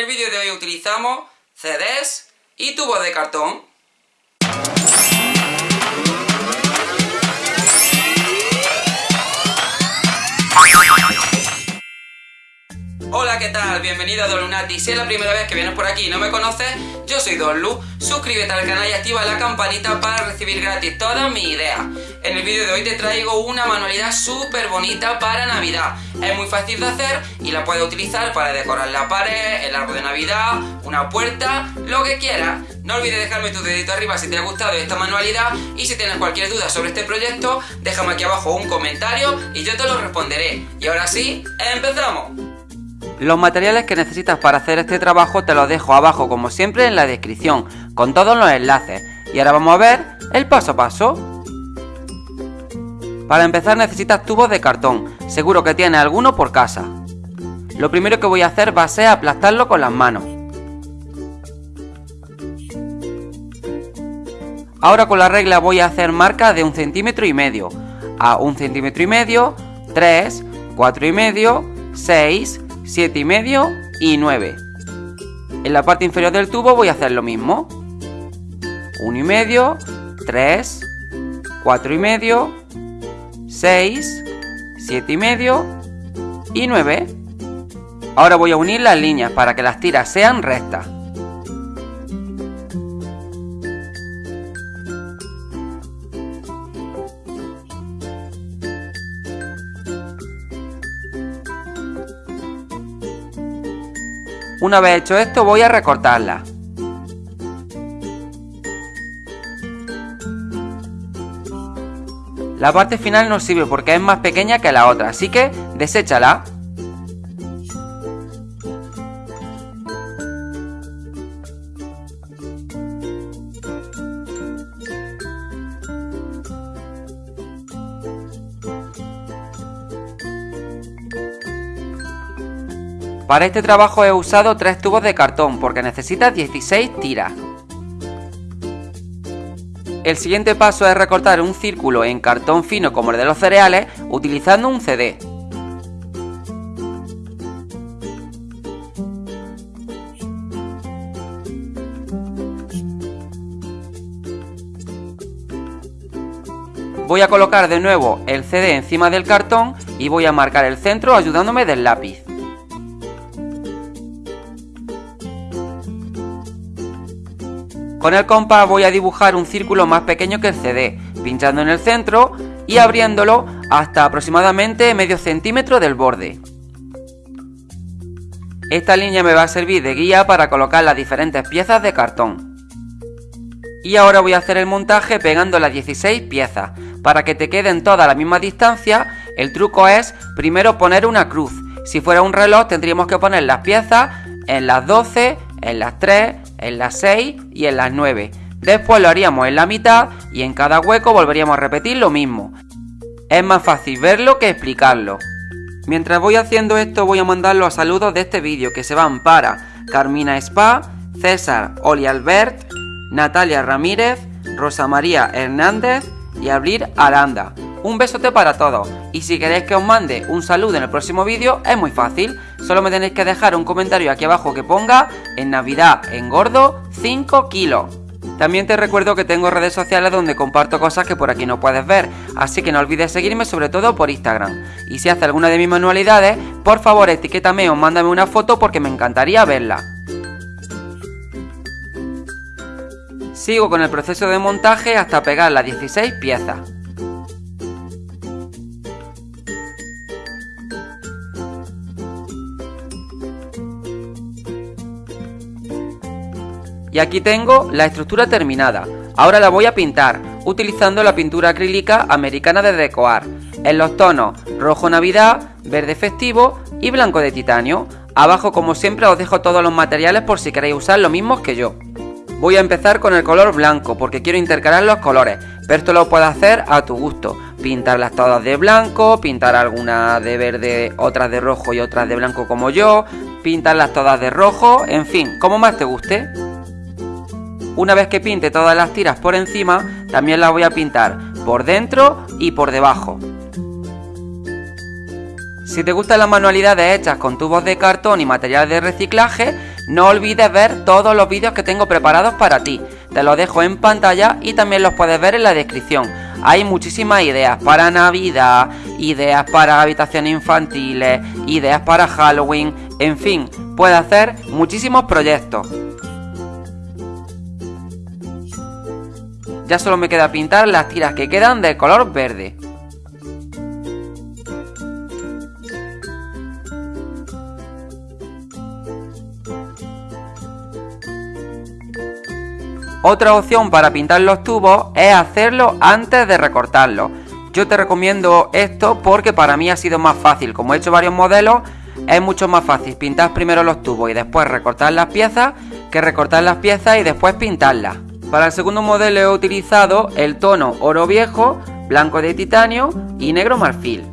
el vídeo de hoy utilizamos CDs y tubos de cartón. Hola, ¿qué tal? Bienvenido a Don Lunati. Si es la primera vez que vienes por aquí y no me conoces, yo soy Don Lu. Suscríbete al canal y activa la campanita para recibir gratis todas mis ideas. En el vídeo de hoy te traigo una manualidad súper bonita para Navidad. Es muy fácil de hacer y la puedes utilizar para decorar la pared, el árbol de Navidad, una puerta, lo que quieras. No olvides dejarme tu dedito arriba si te ha gustado esta manualidad y si tienes cualquier duda sobre este proyecto, déjame aquí abajo un comentario y yo te lo responderé. Y ahora sí, ¡empezamos! Los materiales que necesitas para hacer este trabajo te los dejo abajo como siempre en la descripción, con todos los enlaces. Y ahora vamos a ver el paso a paso. Para empezar necesitas tubos de cartón, seguro que tienes alguno por casa. Lo primero que voy a hacer va a ser aplastarlo con las manos. Ahora con la regla voy a hacer marcas de un centímetro y medio, a un centímetro y medio, 3, 4 y medio, 6, 7 y medio y 9. En la parte inferior del tubo voy a hacer lo mismo. 1 y medio, 3, 4 y medio, 6, 7 y medio y 9. Ahora voy a unir las líneas para que las tiras sean rectas. Una vez hecho esto voy a recortarla. La parte final no sirve porque es más pequeña que la otra, así que deséchala. Para este trabajo he usado tres tubos de cartón porque necesita 16 tiras. El siguiente paso es recortar un círculo en cartón fino como el de los cereales utilizando un CD. Voy a colocar de nuevo el CD encima del cartón y voy a marcar el centro ayudándome del lápiz. Con el compás voy a dibujar un círculo más pequeño que el CD, pinchando en el centro y abriéndolo hasta aproximadamente medio centímetro del borde. Esta línea me va a servir de guía para colocar las diferentes piezas de cartón. Y ahora voy a hacer el montaje pegando las 16 piezas. Para que te queden todas a la misma distancia, el truco es primero poner una cruz. Si fuera un reloj tendríamos que poner las piezas en las 12, en las 3, en las 6 y en las 9. Después lo haríamos en la mitad y en cada hueco volveríamos a repetir lo mismo. Es más fácil verlo que explicarlo. Mientras voy haciendo esto voy a mandar los saludos de este vídeo que se van para Carmina Spa, César Oli Albert, Natalia Ramírez, Rosa María Hernández y Abril Aranda. Un besote para todos y si queréis que os mande un saludo en el próximo vídeo es muy fácil, solo me tenéis que dejar un comentario aquí abajo que ponga en Navidad engordo 5 kilos. También te recuerdo que tengo redes sociales donde comparto cosas que por aquí no puedes ver, así que no olvides seguirme sobre todo por Instagram. Y si haces alguna de mis manualidades, por favor etiquétame o mándame una foto porque me encantaría verla. Sigo con el proceso de montaje hasta pegar las 16 piezas. Y aquí tengo la estructura terminada. Ahora la voy a pintar, utilizando la pintura acrílica americana de Decoar, en los tonos rojo navidad, verde festivo y blanco de titanio. Abajo como siempre os dejo todos los materiales por si queréis usar los mismos que yo. Voy a empezar con el color blanco porque quiero intercalar los colores, pero esto lo puedes hacer a tu gusto. Pintarlas todas de blanco, pintar algunas de verde, otras de rojo y otras de blanco como yo, pintarlas todas de rojo, en fin, como más te guste. Una vez que pinte todas las tiras por encima, también las voy a pintar por dentro y por debajo. Si te gustan las manualidades hechas con tubos de cartón y material de reciclaje, No olvides ver todos los vídeos que tengo preparados para ti. Te los dejo en pantalla y también los puedes ver en la descripción. Hay muchísimas ideas para Navidad, ideas para habitaciones infantiles, ideas para Halloween, en fin, puedes hacer muchísimos proyectos. Ya solo me queda pintar las tiras que quedan de color verde. Otra opción para pintar los tubos es hacerlo antes de recortarlo. Yo te recomiendo esto porque para mí ha sido más fácil. Como he hecho varios modelos, es mucho más fácil pintar primero los tubos y después recortar las piezas que recortar las piezas y después pintarlas. Para el segundo modelo he utilizado el tono oro viejo, blanco de titanio y negro marfil.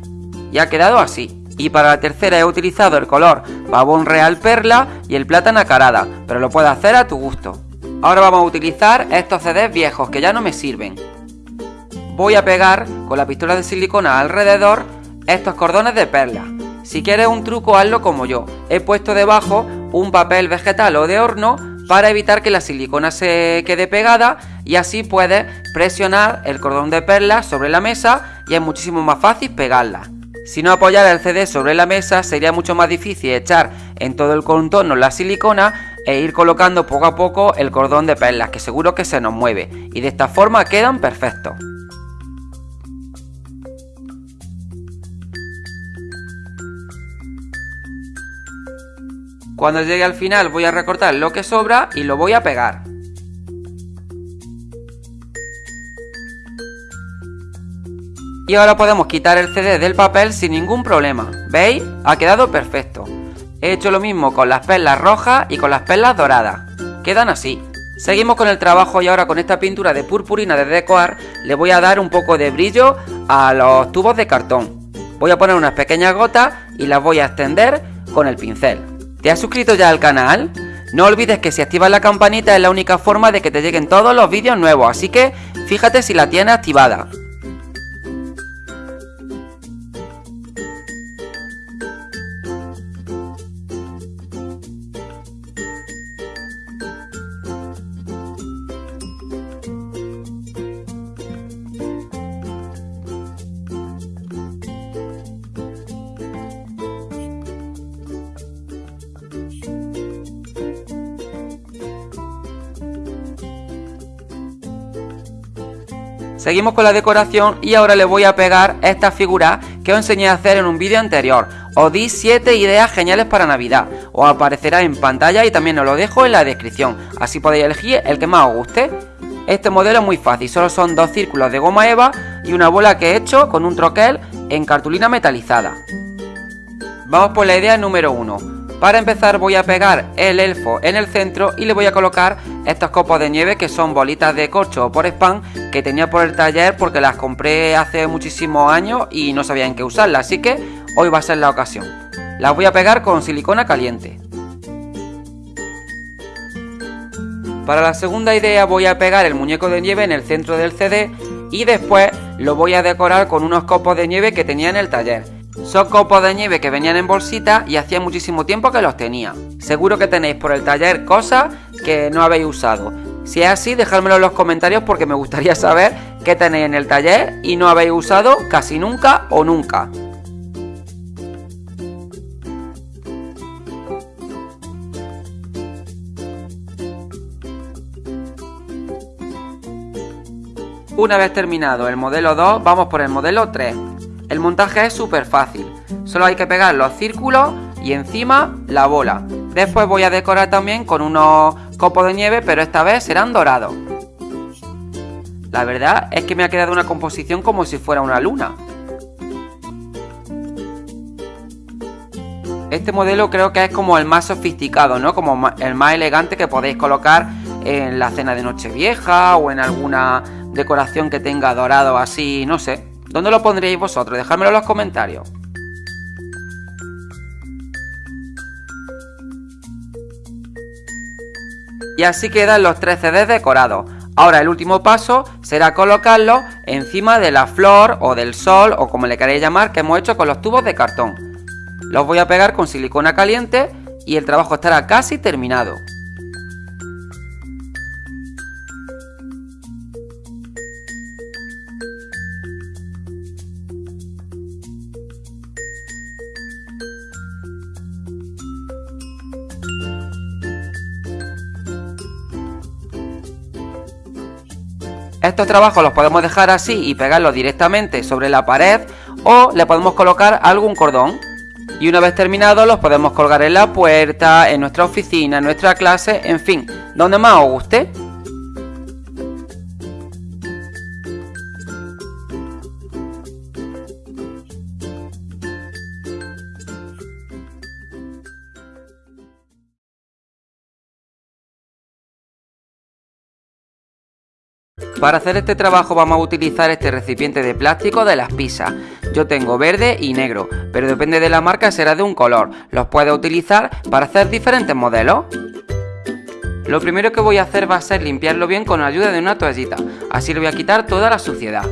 Y ha quedado así. Y para la tercera he utilizado el color babón real perla y el plata nacarada, pero lo puedes hacer a tu gusto. Ahora vamos a utilizar estos CDs viejos que ya no me sirven. Voy a pegar con la pistola de silicona alrededor estos cordones de perla. Si quieres un truco hazlo como yo. He puesto debajo un papel vegetal o de horno para evitar que la silicona se quede pegada y así puedes presionar el cordón de perla sobre la mesa y es muchísimo más fácil pegarla. Si no apoyara el CD sobre la mesa sería mucho más difícil echar en todo el contorno la silicona e ir colocando poco a poco el cordón de perlas que seguro que se nos mueve y de esta forma quedan perfectos. Cuando llegue al final voy a recortar lo que sobra y lo voy a pegar. Y ahora podemos quitar el CD del papel sin ningún problema. ¿Veis? Ha quedado perfecto. He hecho lo mismo con las perlas rojas y con las perlas doradas. Quedan así. Seguimos con el trabajo y ahora con esta pintura de purpurina de Decoar le voy a dar un poco de brillo a los tubos de cartón. Voy a poner unas pequeñas gotas y las voy a extender con el pincel. ¿Te has suscrito ya al canal? No olvides que si activas la campanita es la única forma de que te lleguen todos los vídeos nuevos, así que fíjate si la tienes activada. Seguimos con la decoración y ahora le voy a pegar esta figura que os enseñé a hacer en un vídeo anterior. Os di 7 ideas geniales para Navidad. Os aparecerá en pantalla y también os lo dejo en la descripción. Así podéis elegir el que más os guste. Este modelo es muy fácil, solo son dos círculos de goma eva y una bola que he hecho con un troquel en cartulina metalizada. Vamos por la idea número 1. Para empezar voy a pegar el elfo en el centro y le voy a colocar estos copos de nieve que son bolitas de corcho por spam que tenía por el taller porque las compré hace muchísimos años y no sabía en qué usarlas, así que hoy va a ser la ocasión. Las voy a pegar con silicona caliente. Para la segunda idea voy a pegar el muñeco de nieve en el centro del CD y después lo voy a decorar con unos copos de nieve que tenía en el taller. Son copos de nieve que venían en bolsita y hacía muchísimo tiempo que los tenía. Seguro que tenéis por el taller cosas que no habéis usado. Si es así, dejádmelo en los comentarios porque me gustaría saber qué tenéis en el taller y no habéis usado casi nunca o nunca. Una vez terminado el modelo 2, vamos por el modelo 3. El montaje es súper fácil, solo hay que pegar los círculos y encima la bola. Después voy a decorar también con unos copos de nieve, pero esta vez serán dorados. La verdad es que me ha quedado una composición como si fuera una luna. Este modelo creo que es como el más sofisticado, ¿no? Como el más elegante que podéis colocar en la cena de Nochevieja o en alguna decoración que tenga dorado así, no sé. ¿Dónde lo pondríais vosotros? Dejádmelo en los comentarios. Y así quedan los tres CDs decorados. Ahora el último paso será colocarlos encima de la flor o del sol o como le queréis llamar que hemos hecho con los tubos de cartón. Los voy a pegar con silicona caliente y el trabajo estará casi terminado. Estos trabajos los podemos dejar así y pegarlos directamente sobre la pared o le podemos colocar algún cordón. Y una vez terminados los podemos colgar en la puerta, en nuestra oficina, en nuestra clase, en fin, donde más os guste. Para hacer este trabajo vamos a utilizar este recipiente de plástico de las pizzas. Yo tengo verde y negro, pero depende de la marca será de un color. Los puedes utilizar para hacer diferentes modelos. Lo primero que voy a hacer va a ser limpiarlo bien con la ayuda de una toallita. Así le voy a quitar toda la suciedad.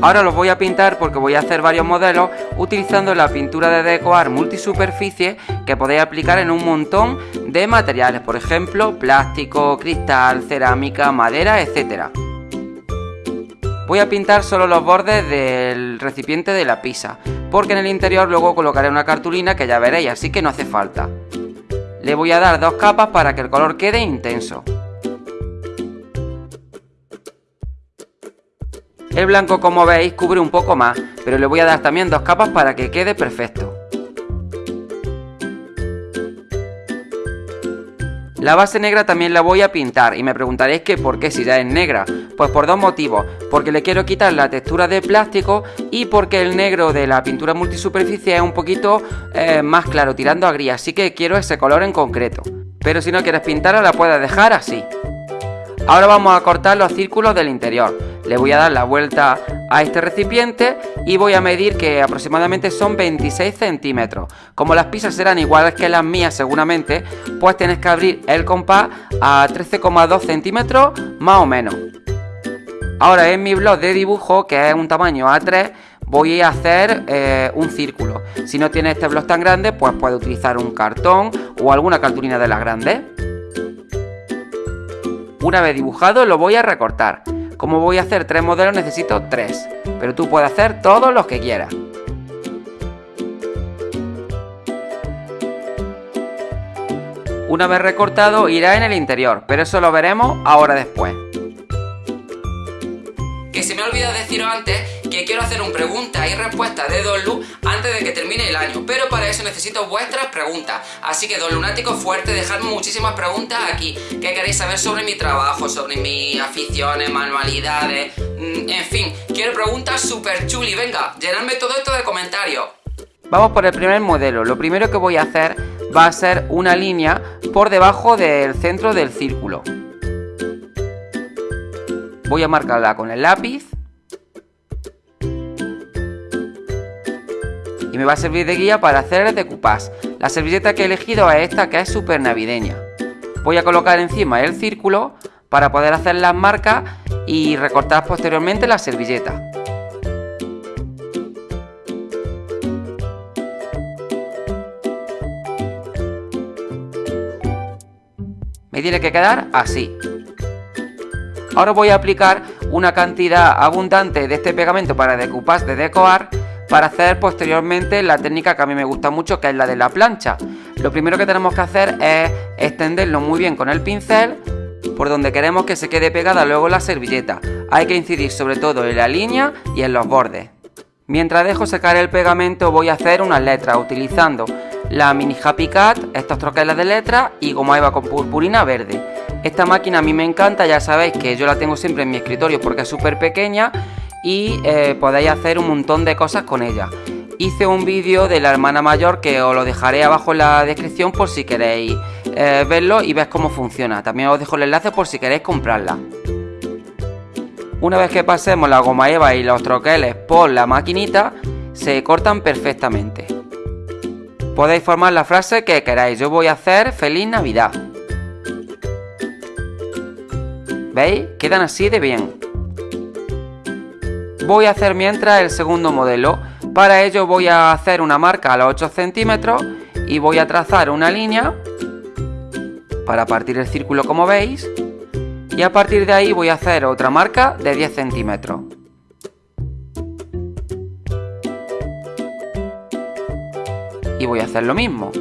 Ahora los voy a pintar porque voy a hacer varios modelos utilizando la pintura de decoar multisuperficie que podéis aplicar en un montón de materiales, por ejemplo, plástico, cristal, cerámica, madera, etc. Voy a pintar solo los bordes del recipiente de la pizza, porque en el interior luego colocaré una cartulina que ya veréis, así que no hace falta. Le voy a dar dos capas para que el color quede intenso. El blanco como veis cubre un poco más, pero le voy a dar también dos capas para que quede perfecto. La base negra también la voy a pintar y me preguntaréis que por qué si ya es negra. Pues por dos motivos, porque le quiero quitar la textura de plástico y porque el negro de la pintura multisuperficie es un poquito eh, más claro, tirando a gris, así que quiero ese color en concreto. Pero si no quieres pintarla la puedes dejar así. Ahora vamos a cortar los círculos del interior. Le voy a dar la vuelta a este recipiente y voy a medir que aproximadamente son 26 centímetros. Como las pizzas serán iguales que las mías seguramente, pues tienes que abrir el compás a 13,2 centímetros más o menos. Ahora en mi blog de dibujo, que es un tamaño A3, voy a hacer eh, un círculo. Si no tienes este blog tan grande, pues puedes utilizar un cartón o alguna cartulina de las grandes. Una vez dibujado lo voy a recortar. Como voy a hacer tres modelos necesito tres, pero tú puedes hacer todos los que quieras. Una vez recortado irá en el interior, pero eso lo veremos ahora después. Que se me ha olvidado deciros antes que quiero hacer un pregunta y respuesta de Don Lu antes de que termine el año, pero para eso necesito vuestras preguntas. Así que Don Lunático fuerte, dejadme muchísimas preguntas aquí. ¿Qué queréis saber sobre mi trabajo, sobre mis aficiones, manualidades? Mm, en fin, quiero preguntas super chuli. Venga, llenadme todo esto de comentarios. Vamos por el primer modelo. Lo primero que voy a hacer va a ser una línea por debajo del centro del círculo. Voy a marcarla con el lápiz me va a servir de guía para hacer el decoupage. La servilleta que he elegido es esta que es súper navideña. Voy a colocar encima el círculo para poder hacer las marcas y recortar posteriormente la servilleta. Me tiene que quedar así. Ahora voy a aplicar una cantidad abundante de este pegamento para decoupage de decorar para hacer posteriormente la técnica que a mí me gusta mucho, que es la de la plancha. Lo primero que tenemos que hacer es extenderlo muy bien con el pincel por donde queremos que se quede pegada luego la servilleta. Hay que incidir sobre todo en la línea y en los bordes. Mientras dejo secar el pegamento voy a hacer unas letras utilizando la mini Happy Cat, estos troqueles de letras y goma eva con purpurina verde. Esta máquina a mí me encanta, ya sabéis que yo la tengo siempre en mi escritorio porque es súper pequeña y eh, podéis hacer un montón de cosas con ella. Hice un vídeo de la hermana mayor que os lo dejaré abajo en la descripción por si queréis eh, verlo y ver cómo funciona. También os dejo el enlace por si queréis comprarla. Una vez que pasemos la goma eva y los troqueles por la maquinita, se cortan perfectamente. Podéis formar la frase que queráis. Yo voy a hacer Feliz Navidad. ¿Veis? Quedan así de bien. Voy a hacer mientras el segundo modelo. Para ello voy a hacer una marca a los 8 centímetros y voy a trazar una línea para partir el círculo como veis y a partir de ahí voy a hacer otra marca de 10 centímetros. Y voy a hacer lo mismo.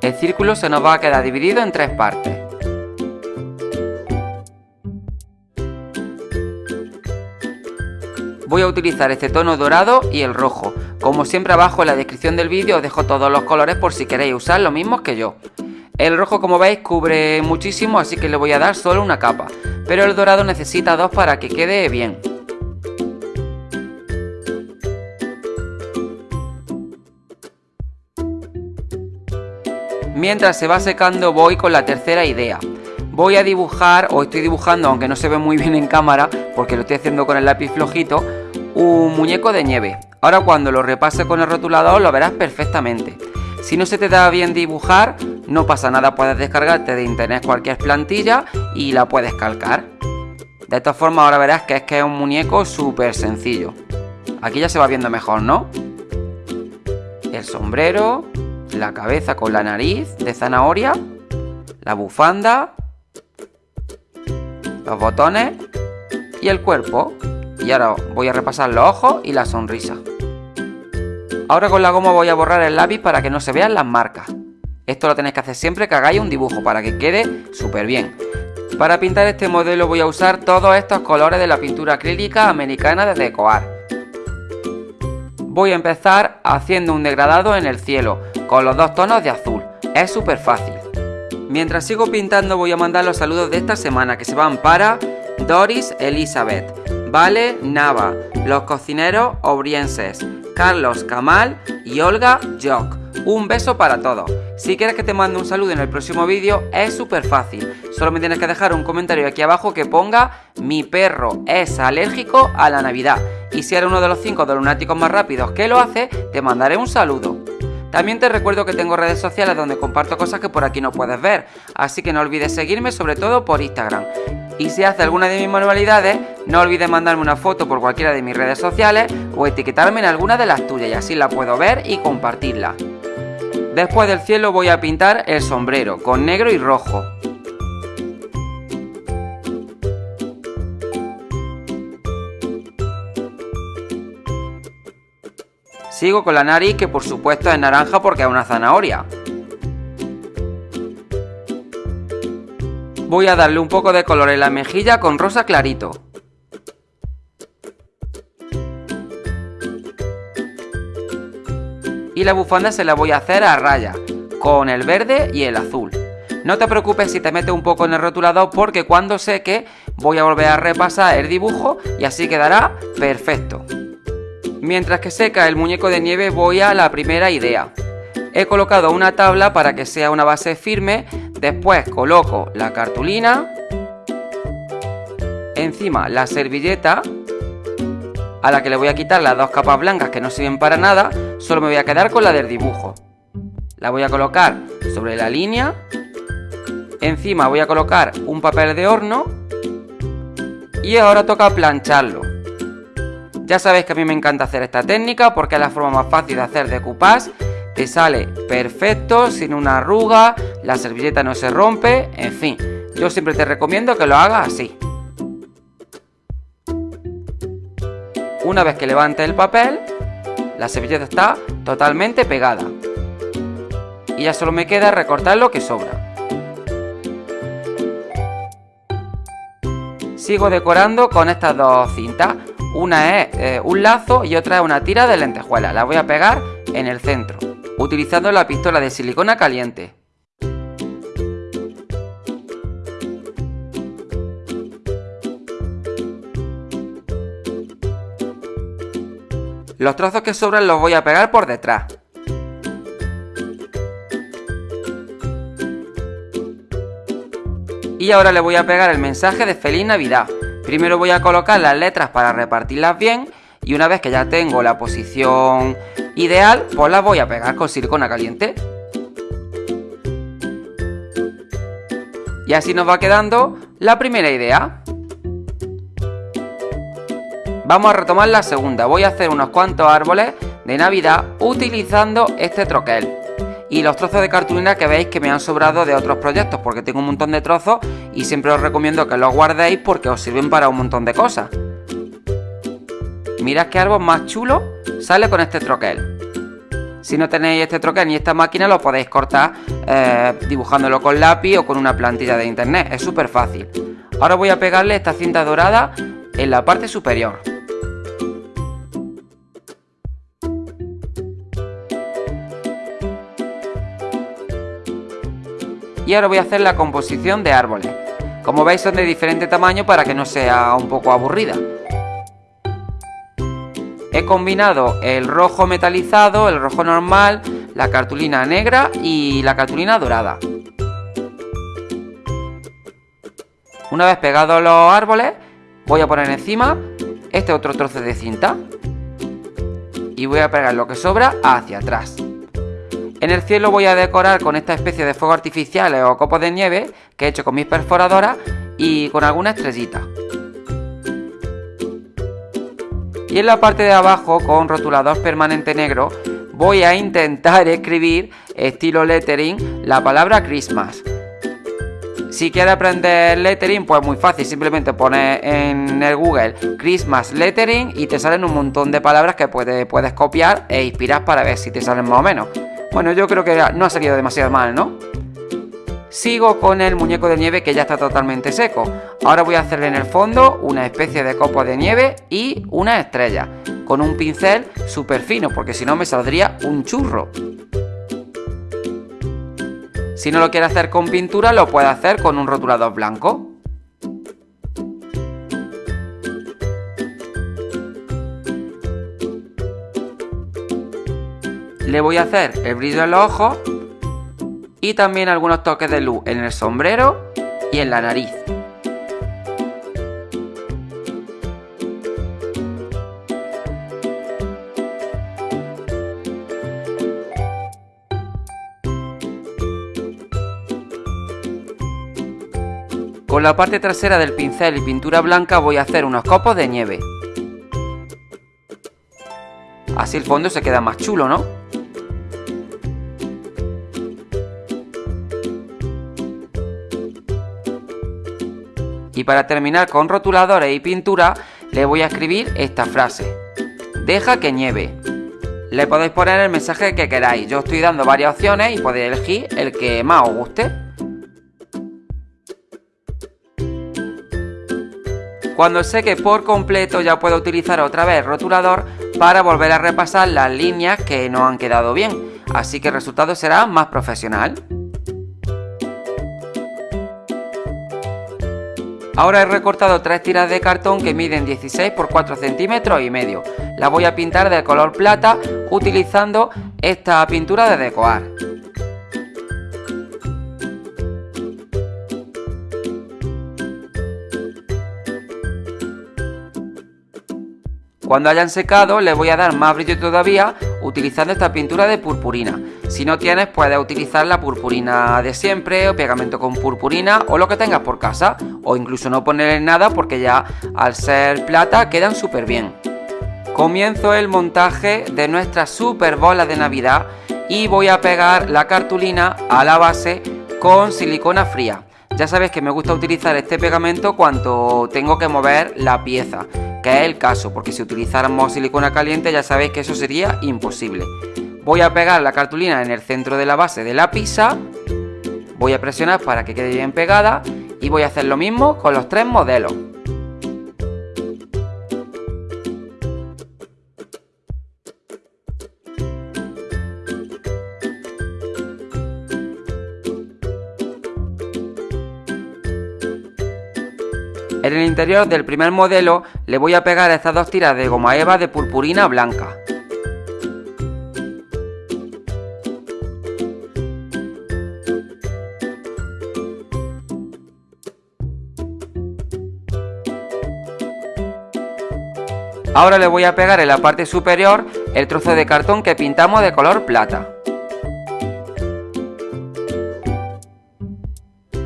El círculo se nos va a quedar dividido en tres partes. Voy a utilizar este tono dorado y el rojo. Como siempre abajo en la descripción del vídeo os dejo todos los colores por si queréis usar los mismos que yo. El rojo como veis cubre muchísimo así que le voy a dar solo una capa, pero el dorado necesita dos para que quede bien. Mientras se va secando voy con la tercera idea. Voy a dibujar, o estoy dibujando, aunque no se ve muy bien en cámara, porque lo estoy haciendo con el lápiz flojito, un muñeco de nieve. Ahora cuando lo repase con el rotulador lo verás perfectamente. Si no se te da bien dibujar, no pasa nada, puedes descargarte de internet cualquier plantilla y la puedes calcar. De esta forma ahora verás que es que es un muñeco súper sencillo. Aquí ya se va viendo mejor, ¿no? El sombrero, la cabeza con la nariz de zanahoria, la bufanda, los botones y el cuerpo. Y ahora voy a repasar los ojos y la sonrisa. Ahora con la goma voy a borrar el lápiz para que no se vean las marcas. Esto lo tenéis que hacer siempre que hagáis un dibujo para que quede súper bien. Para pintar este modelo voy a usar todos estos colores de la pintura acrílica americana de Decoar. Voy a empezar haciendo un degradado en el cielo, con los dos tonos de azul. Es súper fácil. Mientras sigo pintando voy a mandar los saludos de esta semana que se van para Doris Elizabeth, Vale Nava, los cocineros obrienses, Carlos Kamal y Olga Jock. Un beso para todos. Si quieres que te mande un saludo en el próximo vídeo, es súper fácil. Solo me tienes que dejar un comentario aquí abajo que ponga Mi perro es alérgico a la Navidad. Y si eres uno de los 5 de lunáticos más rápidos que lo hace, te mandaré un saludo. También te recuerdo que tengo redes sociales donde comparto cosas que por aquí no puedes ver, así que no olvides seguirme sobre todo por Instagram. Y si haces alguna de mis manualidades, no olvides mandarme una foto por cualquiera de mis redes sociales o etiquetarme en alguna de las tuyas y así la puedo ver y compartirla. Después del cielo voy a pintar el sombrero con negro y rojo. Sigo con la nariz que por supuesto es naranja porque es una zanahoria. Voy a darle un poco de color en la mejilla con rosa clarito. Y la bufanda se la voy a hacer a raya, con el verde y el azul. No te preocupes si te metes un poco en el rotulador porque cuando seque voy a volver a repasar el dibujo y así quedará perfecto. Mientras que seca el muñeco de nieve voy a la primera idea. He colocado una tabla para que sea una base firme Después coloco la cartulina, encima la servilleta, a la que le voy a quitar las dos capas blancas que no sirven para nada, solo me voy a quedar con la del dibujo. La voy a colocar sobre la línea, encima voy a colocar un papel de horno y ahora toca plancharlo. Ya sabéis que a mí me encanta hacer esta técnica porque es la forma más fácil de hacer decoupage te sale perfecto, sin una arruga, la servilleta no se rompe, en fin, yo siempre te recomiendo que lo hagas así. Una vez que levantes el papel, la servilleta está totalmente pegada. Y ya solo me queda recortar lo que sobra. Sigo decorando con estas dos cintas. Una es eh, un lazo y otra es una tira de lentejuela. La voy a pegar en el centro utilizando la pistola de silicona caliente. Los trozos que sobran los voy a pegar por detrás. Y ahora le voy a pegar el mensaje de Feliz Navidad. Primero voy a colocar las letras para repartirlas bien y una vez que ya tengo la posición ideal, pues la voy a pegar con silicona caliente. Y así nos va quedando la primera idea. Vamos a retomar la segunda. Voy a hacer unos cuantos árboles de Navidad utilizando este troquel. Y los trozos de cartulina que veis que me han sobrado de otros proyectos, porque tengo un montón de trozos y siempre os recomiendo que los guardéis porque os sirven para un montón de cosas. Mirad qué árbol más chulo sale con este troquel. Si no tenéis este troquel ni esta máquina, lo podéis cortar eh, dibujándolo con lápiz o con una plantilla de internet. Es súper fácil. Ahora voy a pegarle esta cinta dorada en la parte superior. Ahora voy a hacer la composición de árboles. Como veis son de diferente tamaño para que no sea un poco aburrida. He combinado el rojo metalizado, el rojo normal, la cartulina negra y la cartulina dorada. Una vez pegados los árboles, voy a poner encima este otro trozo de cinta. Y voy a pegar lo que sobra hacia atrás. En el cielo voy a decorar con esta especie de fuego artificiales o copos de nieve que he hecho con mis perforadoras y con alguna estrellita. Y en la parte de abajo, con rotulador permanente negro, voy a intentar escribir estilo lettering la palabra Christmas. Si quieres aprender lettering, pues muy fácil, simplemente pones en el Google Christmas lettering y te salen un montón de palabras que puedes, puedes copiar e inspirar para ver si te salen más o menos. Bueno, yo creo que no ha salido demasiado mal, ¿no? Sigo con el muñeco de nieve que ya está totalmente seco. Ahora voy a hacerle en el fondo una especie de copo de nieve y una estrella. Con un pincel súper fino, porque si no me saldría un churro. Si no lo quiere hacer con pintura, lo puede hacer con un rotulador blanco. Le voy a hacer el brillo en los ojos y también algunos toques de luz en el sombrero y en la nariz. Con la parte trasera del pincel y pintura blanca voy a hacer unos copos de nieve. Así el fondo se queda más chulo, ¿no? Y para terminar con rotuladores y pintura, le voy a escribir esta frase. Deja que nieve. Le podéis poner el mensaje que queráis. Yo estoy dando varias opciones y podéis elegir el que más os guste. Cuando seque por completo ya puedo utilizar otra vez el rotulador para volver a repasar las líneas que no han quedado bien. Así que el resultado será más profesional. Ahora he recortado tres tiras de cartón que miden 16 por 4 centímetros y medio. Las voy a pintar de color plata utilizando esta pintura de decoar. Cuando hayan secado les voy a dar más brillo todavía utilizando esta pintura de purpurina. Si no tienes puedes utilizar la purpurina de siempre o pegamento con purpurina o lo que tengas por casa o incluso no ponerle nada porque ya al ser plata quedan súper bien. Comienzo el montaje de nuestra super bola de navidad y voy a pegar la cartulina a la base con silicona fría. Ya sabes que me gusta utilizar este pegamento cuando tengo que mover la pieza que es el caso, porque si utilizáramos silicona caliente ya sabéis que eso sería imposible. Voy a pegar la cartulina en el centro de la base de la pizza, voy a presionar para que quede bien pegada y voy a hacer lo mismo con los tres modelos. Del primer modelo le voy a pegar estas dos tiras de goma eva de purpurina blanca. Ahora le voy a pegar en la parte superior el trozo de cartón que pintamos de color plata.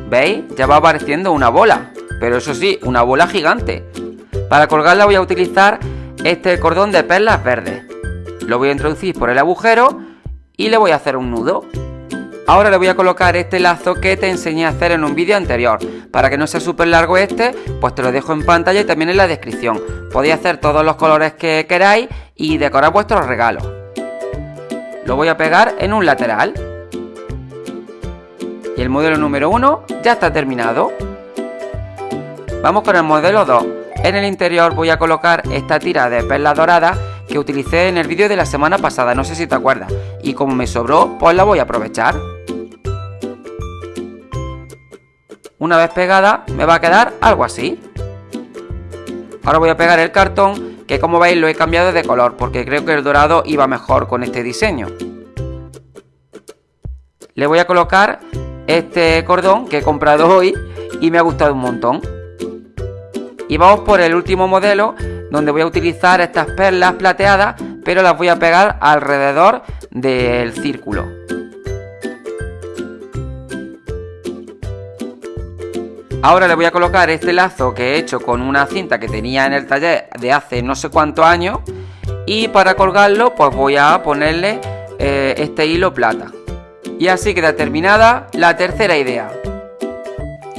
¿Veis? Ya va apareciendo una bola, pero eso sí, una bola gigante. Para colgarla voy a utilizar este cordón de perlas verdes. Lo voy a introducir por el agujero y le voy a hacer un nudo. Ahora le voy a colocar este lazo que te enseñé a hacer en un vídeo anterior. Para que no sea súper largo este, pues te lo dejo en pantalla y también en la descripción. Podéis hacer todos los colores que queráis y decorar vuestros regalos. Lo voy a pegar en un lateral. Y el modelo número 1 ya está terminado. Vamos con el modelo 2. En el interior voy a colocar esta tira de perla dorada que utilicé en el vídeo de la semana pasada, no sé si te acuerdas. Y como me sobró, pues la voy a aprovechar. Una vez pegada me va a quedar algo así. Ahora voy a pegar el cartón que como veis lo he cambiado de color porque creo que el dorado iba mejor con este diseño. Le voy a colocar este cordón que he comprado hoy y me ha gustado un montón. Y vamos por el último modelo donde voy a utilizar estas perlas plateadas pero las voy a pegar alrededor del círculo. Ahora le voy a colocar este lazo que he hecho con una cinta que tenía en el taller de hace no sé cuántos años y para colgarlo pues voy a ponerle eh, este hilo plata. Y así queda terminada la tercera idea.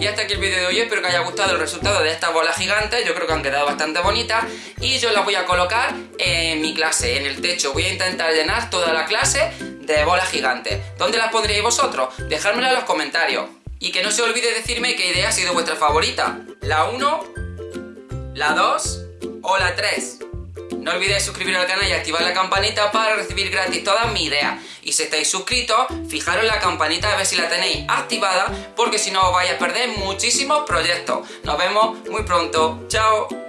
Y hasta aquí el vídeo de hoy, espero que haya gustado el resultado de estas bolas gigantes, yo creo que han quedado bastante bonitas y yo las voy a colocar en mi clase, en el techo, voy a intentar llenar toda la clase de bolas gigantes. ¿Dónde las pondríais vosotros? Dejármelo en los comentarios. Y que no se olvide decirme qué idea ha sido vuestra favorita. ¿La 1? ¿La 2? ¿O la 3? No olvidéis suscribiros al canal y activar la campanita para recibir gratis todas mis ideas. Y si estáis suscritos, fijaros la campanita a ver si la tenéis activada, porque si no os vais a perder muchísimos proyectos. Nos vemos muy pronto. ¡Chao!